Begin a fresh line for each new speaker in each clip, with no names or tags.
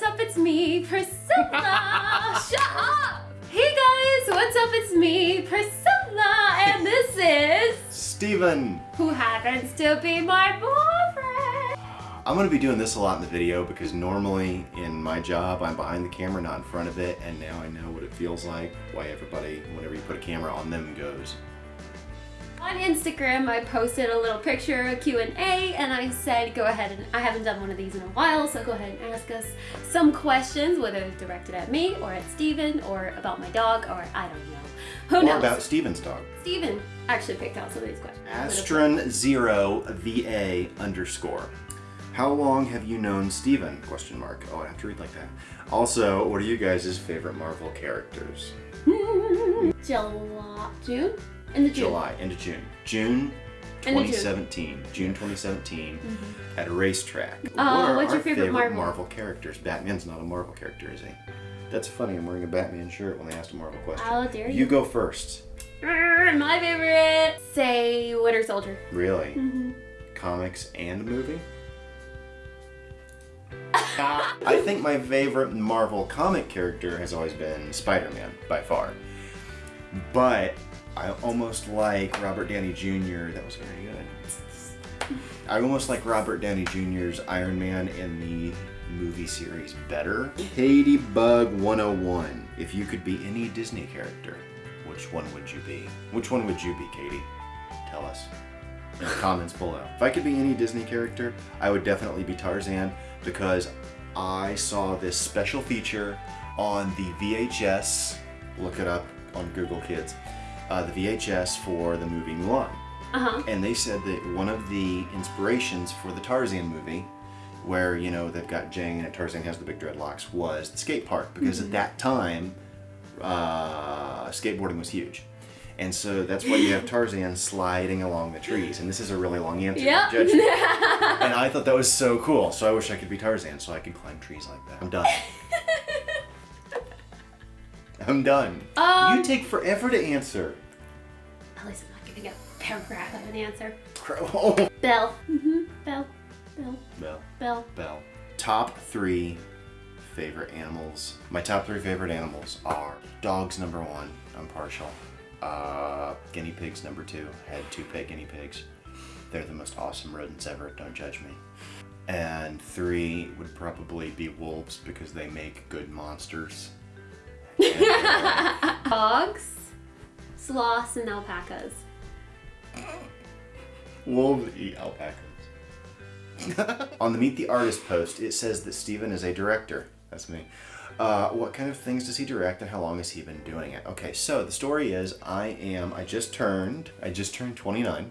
what's up? It's me, Priscilla. Shut up! Hey guys, what's up? It's me, Priscilla, and this is
Steven!
who happens to be my boyfriend.
I'm gonna be doing this a lot in the video because normally in my job I'm behind the camera, not in front of it, and now I know what it feels like, why everybody, whenever you put a camera on them, goes.
On Instagram, I posted a little picture, a Q&A, and I said go ahead and I haven't done one of these in a while, so go ahead and ask us some questions, whether directed at me or at Steven or about my dog or I don't know. Who
Or
knows?
about Steven's dog.
Steven actually picked out some of these questions.
Astron zero VA underscore. How long have you known Steven? Question mark. Oh, I have to read like that. Also, what are you guys' favorite Marvel characters?
July, June? In the June.
July into June. June
Into June.
2017. June 2017 at a racetrack. What
Uh,
are
what's your
our
favorite Marvel?
characters? Batman's not a Marvel character, is he? That's funny. I'm wearing a Batman shirt when they asked a Marvel question.
How dare
You
you?
go first.
My favorite, say Winter Soldier.
Really?
Mm-hmm.
Comics and movie? I think my favorite Marvel comic character has always been Spider-Man, by far. But I almost like Robert Downey Jr. That was very good. I almost like Robert Downey Jr.'s Iron Man in the movie series better. Katie Bug 101. If you could be any Disney character, which one would you be? Which one would you be, Katie? Tell us in the comments below. If I could be any Disney character, I would definitely be Tarzan because I saw this special feature on the VHS. Look it up on Google Kids. Uh, the VHS for the movie Mulan.
Uh-huh.
And they said that one of the inspirations for the Tarzan movie, where, you know, they've got Jane and Tarzan has the big dreadlocks, was the skate park. Because at that time, uh, skateboarding was huge. And so that's why you have Tarzan sliding along the trees. And this is a really long answer.
Yep.
Judge and I thought that was so cool. So I wish I could be Tarzan so I could climb trees like that. I'm done. I'm done.
Um,
you take forever to answer.
At least I'm not giving a paragraph of an answer.
Oh.
Bell. Mm-hmm. Belle. Belle.
Bell.
Belle.
Bell. Top three favorite animals. My top three favorite animals are dogs number one. I'm partial. Uh, guinea pigs number two. Had two pet guinea pigs. They're the most awesome rodents ever. Don't judge me. And three would probably be wolves because they make good monsters.
Dogs, sloths, and alpacas.
Wolves eat alpacas. On the Meet the Artist post, it says that Steven is a director. That's me. Uh, what kind of things does he direct and how long has he been doing it? Okay, so the story is I am, I just turned, I just turned 29.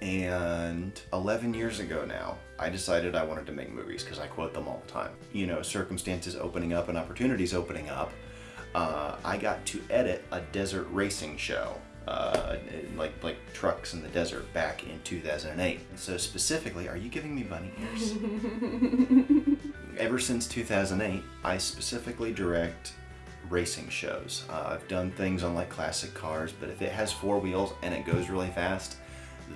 And 11 years ago now, I decided I wanted to make movies because I quote them all the time. You know, circumstances opening up and opportunities opening up. Uh, I got to edit a desert racing show, uh, like like trucks in the desert, back in 2008. So specifically, are you giving me bunny ears? Ever since 2008, I specifically direct racing shows. Uh, I've done things on like classic cars, but if it has four wheels and it goes really fast,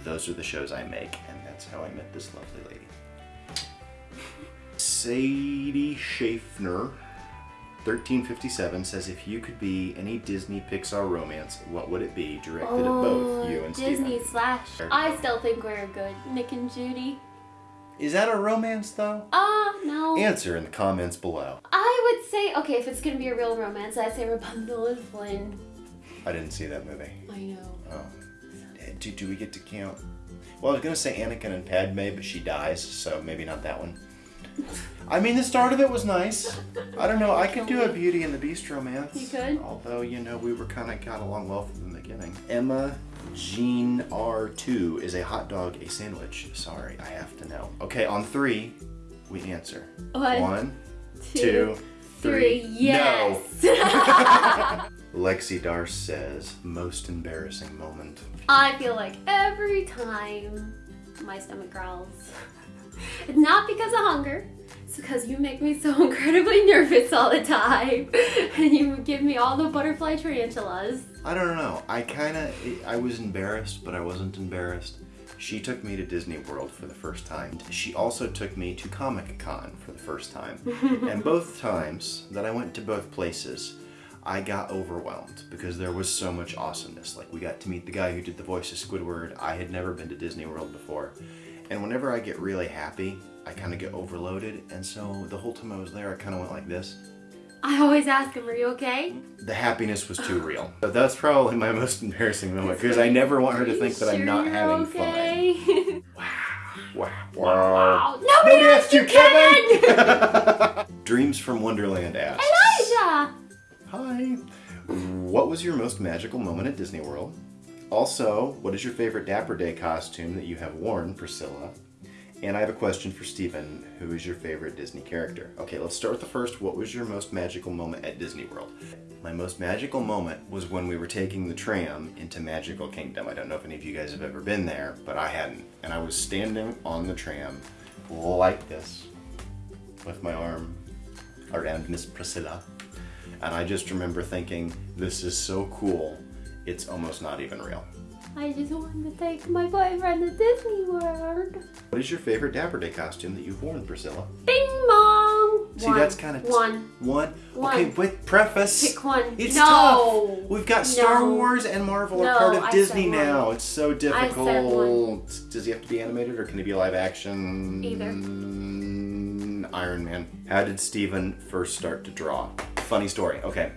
those are the shows I make, and that's how I met this lovely lady. Sadie Schaffner, 1357, says if you could be any Disney Pixar romance, what would it be? Directed at both you and
Oh, Disney
Steven.
slash. I still think we're good. Nick and Judy.
Is that a romance though?
Ah, no.
Answer in the comments below.
I would say, okay, if it's gonna be a real romance, I'd say Rapunzel and Flynn.
I didn't see that movie.
I know.
Oh. Do, do we get to count? Well, I was gonna say Anakin and Padme, but she dies, so maybe not that one. I mean, the start of it was nice. I don't know. I could do a Beauty and the Beast romance.
You could?
Although, you know, we were kind of got along well from the beginning. Emma Jean R2 is a hot dog a sandwich? Sorry, I have to know. Okay, on three, we answer.
One,
One,
two,
two,
three.
three.
Yes. No.
Lexi Dar says, most embarrassing moment.
I feel like every time my stomach growls, it's not because of hunger. It's because you make me so incredibly nervous all the time, and you give me all the butterfly tarantulas.
I don't know. I kind of, I was embarrassed, but I wasn't embarrassed. She took me to Disney World for the first time. She also took me to Comic Con for the first time. and both times that I went to both places, I got overwhelmed because there was so much awesomeness. Like we got to meet the guy who did the voice of Squidward. I had never been to Disney World before. And whenever I get really happy, I kind of get overloaded. And so the whole time I was there, I kind of went like this.
I always ask him, are you okay?
The happiness was too real. So that's probably my most embarrassing moment because I never want her to think that I'm not having
okay?
fun. Wow.
wow.
No
Nobody
asked
asked
you,
you, Kevin!
Kevin! Dreams from Wonderland asks.
Elijah!
Hi. What was your most magical moment at Disney World? Also, what is your favorite Dapper Day costume that you have worn, Priscilla? And I have a question for Steven. Who is your favorite Disney character? Okay, let's start with the first. What was your most magical moment at Disney World? My most magical moment was when we were taking the tram into Magical Kingdom. I don't know if any of you guys have ever been there, but I hadn't. And I was standing on the tram like this with my arm around Miss Priscilla. And I just remember thinking, this is so cool, it's almost not even real.
I just wanted to take my boyfriend to Disney World.
What is your favorite Dapper Day costume that you've worn, Priscilla?
Bing bong!
See,
One.
that's kind of
One.
One.
One.
Okay, with preface.
Pick one.
It's
no.
tough. We've got Star
No.
Wars and Marvel
No,
are part of
I
Disney now. It's so difficult. Does he have to be animated or can he be a live action?
Either.
Iron Man. How did Steven first start to draw? Funny story. Okay.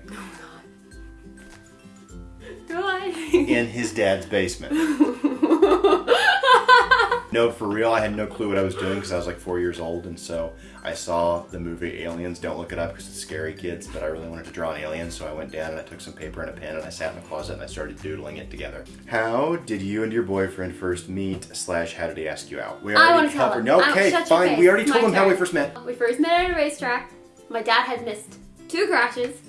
In his dad's basement. No, for real, I had no clue what I was doing because I was like four years old, and so I saw the movie Aliens. Don't look it up because it's scary, kids. But I really wanted to draw an alien, so I went down and I took some paper and a pen and I sat in the closet and I started doodling it together. How did you and your boyfriend first meet? Slash, how did he ask you out? We
I want to tell
covered.
him.
No, okay, fine. We already
My
told him how we first met.
We first met at a racetrack. My dad had missed two crashes,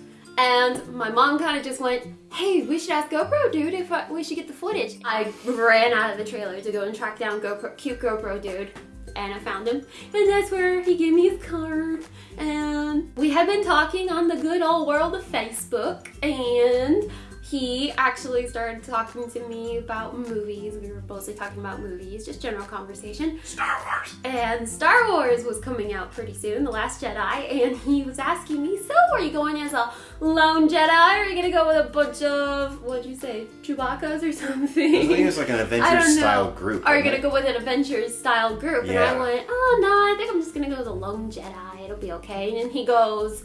and my mom kind of just went, "Hey, we should ask GoPro dude if I, we should get the footage." I ran out of the trailer to go and track down GoPro, cute GoPro dude, and I found him, and that's where he gave me his card. And we had been talking on the good old world of Facebook, and he actually started talking to me about movies. We were mostly talking about movies, just general conversation.
Star Wars.
And Star Wars was coming out pretty soon, The Last Jedi, and he was asking me, so are you going as a lone Jedi, or are you gonna go with a bunch of, what'd you say, Chewbacca's or something?
I think it's like an Avengers style group.
Are you gonna
it?
go with an Avengers style group? And
Yeah.
I went, oh no, I think I'm just gonna go with a lone Jedi, it'll be okay. And then he goes,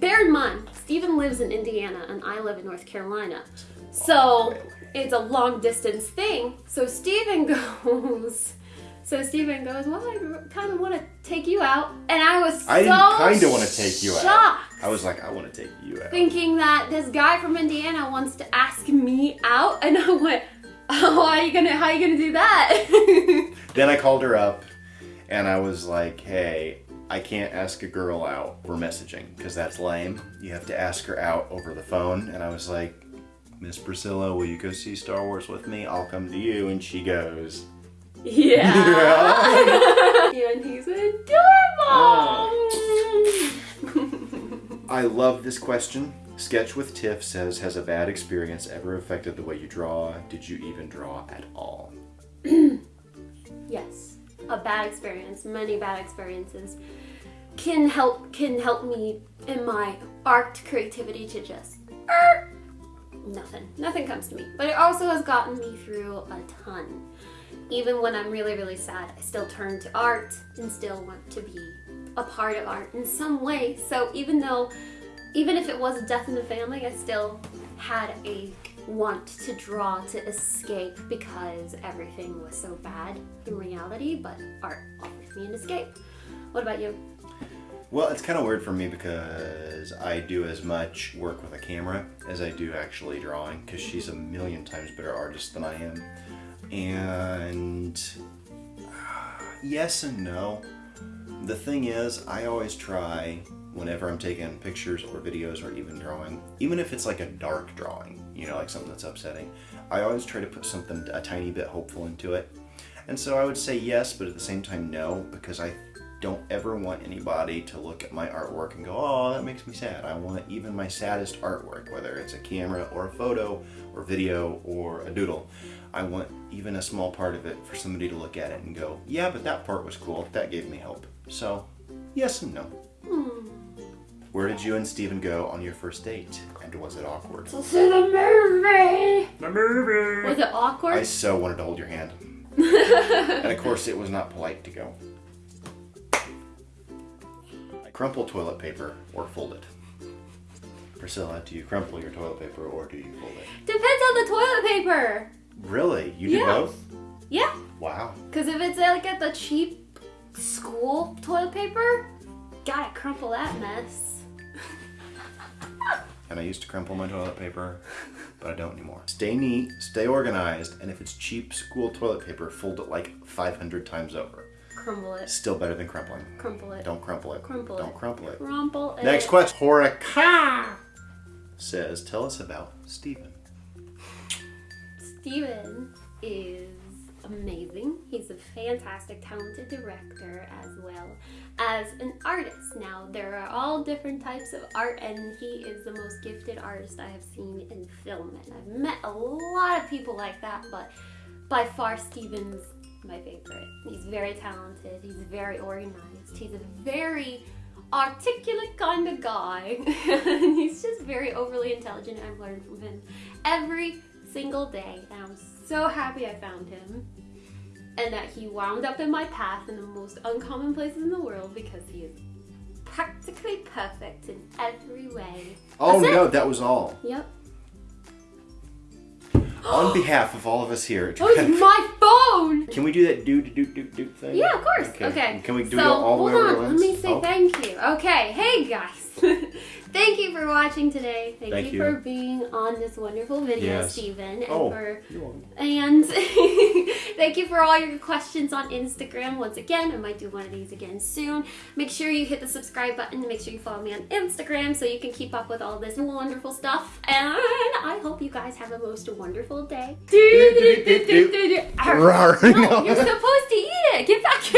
bear in mind, Steven lives in Indiana and I live in North Carolina. So it's a long distance thing. So Steven goes, so Steven goes, well, I kind of want to take you out. And I was
I didn't
so
kinda wanna take you out. I was like, I want to take you out.
Thinking that this guy from Indiana wants to ask me out. And I went, oh, how are you gonna, how are you gonna do that?
Then I called her up and I was like, hey, I can't ask a girl out over messaging because that's lame. You have to ask her out over the phone. And I was like, Miss Priscilla, will you go see Star Wars with me? I'll come to you. And she goes,
Yeah. and he's adorable. Oh.
I love this question. Sketch with Tiff says, has a bad experience ever affected the way you draw? Did you even draw at all?
yes, a bad experience, many bad experiences can help can help me in my art creativity to just er, nothing. Nothing comes to me. But it also has gotten me through a ton. Even when I'm really, really sad, I still turn to art and still want to be a part of art in some way. So even though, even if it was a death in the family, I still had a want to draw to escape because everything was so bad in reality, but art offers me an escape. What about you?
Well, it's kind of weird for me because I do as much work with a camera as I do actually drawing because she's a million times better artist than I am. And yes and no. The thing is, I always try whenever I'm taking pictures or videos or even drawing, even if it's like a dark drawing, you know, like something that's upsetting, I always try to put something a tiny bit hopeful into it. And so I would say yes, but at the same time no, because I don't ever want anybody to look at my artwork and go, oh, that makes me sad. I want even my saddest artwork, whether it's a camera or a photo or video or a doodle. I want even a small part of it for somebody to look at it and go, yeah, but that part was cool. That gave me hope. So, yes and no. Where did you and Steven go on your first date? And was it awkward?
To see the movie.
The movie!
Was it awkward?
I so wanted to hold your hand. and of course, it was not polite to go. Crumple toilet paper or fold it. Priscilla, do you crumple your toilet paper or do you fold it?
Depends on the toilet paper.
Really? You do
Yeah.
both?
Yeah.
Wow.
Because if it's like at the cheap school toilet paper, gotta crumple that mess.
And I used to crumple my toilet paper, but I don't anymore. Stay neat, stay organized, and if it's cheap school toilet paper, fold it like 500 times over.
Crumble it.
Still better than crumpling.
Crumple it.
Don't crumple it.
Crumple
Don't
it.
crumple it.
Crumple it.
Next question. Horika says, tell us about Stephen.
Steven is amazing. He's a fantastic, talented director as well as an artist. Now, there are all different types of art, and he is the most gifted artist I have seen in film. And I've met a lot of people like that, but by far, Steven's my favorite. He's very talented, he's very organized, he's a very articulate kind of guy. he's just very overly intelligent. I've learned from him every single day, and I'm so happy I found him. And that he wound up in my path in the most uncommon places in the world because he is practically perfect in every way.
Oh
That's it.
no, that was all.
Yep.
On behalf of all of us here, at oh,
That was my phone!
can we do that do do do do do thing?
Yeah, of course. Okay.
Can we do
so,
it all the way
hold
over
on. Let me say
Oh.
thank you. Okay. Hey guys. thank you for watching today. Thank,
Thank
you,
you.
for being on this wonderful video,
Yes.
Steven, and
Oh,
for
you're welcome.
and thank you for all your questions on Instagram. Once again, I might do one of these again soon. Make sure you hit the subscribe button. Make sure you follow me on Instagram so you can keep up with all this wonderful stuff. And I hope you guys have a most wonderful day.
Rawr.
No, you're supposed to eat it. Get back here.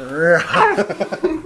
do.